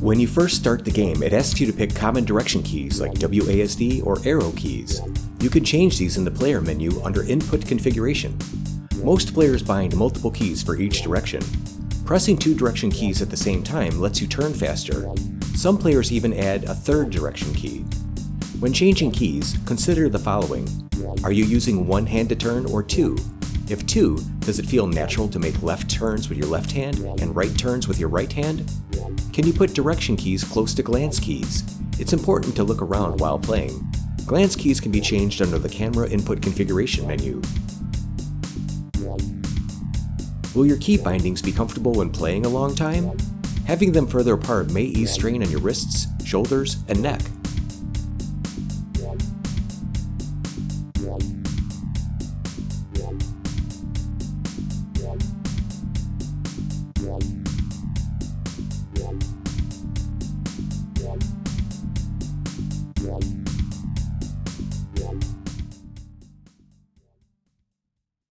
When you first start the game, it asks you to pick common direction keys like WASD or arrow keys. You can change these in the player menu under Input Configuration. Most players bind multiple keys for each direction. Pressing two direction keys at the same time lets you turn faster. Some players even add a third direction key. When changing keys, consider the following. Are you using one hand to turn or two? If two, does it feel natural to make left turns with your left hand and right turns with your right hand? Can you put direction keys close to glance keys? It's important to look around while playing. Glance keys can be changed under the Camera Input Configuration menu. Will your key bindings be comfortable when playing a long time? Having them further apart may ease strain on your wrists, shoulders, and neck. Yeah.